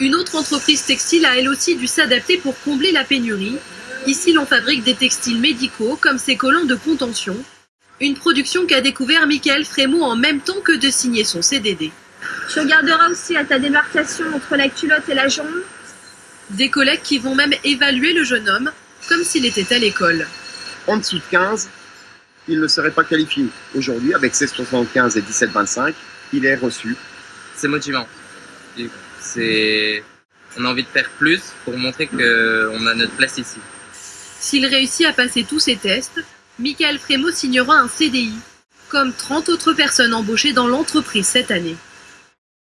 Une autre entreprise textile a elle aussi dû s'adapter pour combler la pénurie. Ici, l'on fabrique des textiles médicaux comme ces collants de contention. Une production qu'a découvert Michael Frémaux en même temps que de signer son CDD. Tu regarderas aussi à ta démarcation entre la culotte et la jambe. Des collègues qui vont même évaluer le jeune homme comme s'il était à l'école. En dessous de 15, il ne serait pas qualifié. Aujourd'hui, avec ses 75 et 17-25, il est reçu. C'est motivant. C'est... On a envie de faire plus pour montrer qu'on a notre place ici. S'il réussit à passer tous ses tests, Michael Frémaux signera un CDI, comme 30 autres personnes embauchées dans l'entreprise cette année.